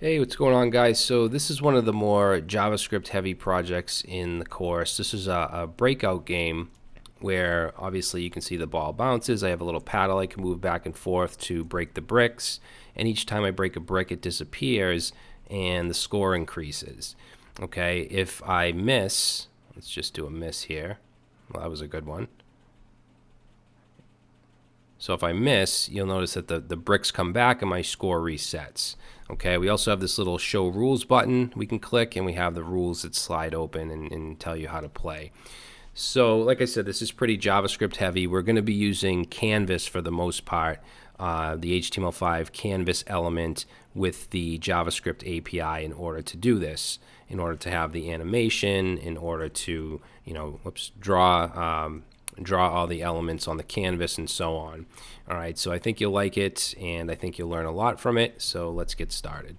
Hey, what's going on guys? So this is one of the more JavaScript heavy projects in the course. This is a, a, breakout game where obviously you can see the ball bounces. I have a little paddle I can move back and forth to break the bricks. And each time I break a brick it disappears and the score increases. Okay, if I miss, let's just do a miss here. Well, that was a good one. So if I miss, you'll notice that the, the bricks come back and my score resets. Okay, we also have this little show rules button we can click and we have the rules that slide open and, and tell you how to play. So like I said, this is pretty JavaScript heavy. We're going to be using Canvas for the most part, uh, the HTML5 Canvas element with the JavaScript API in order to do this, in order to have the animation, in order to, you know, whoops, draw um, draw all the elements on the canvas and so on. All right, so I think you'll like it and I think you'll learn a lot from it. So let's get started.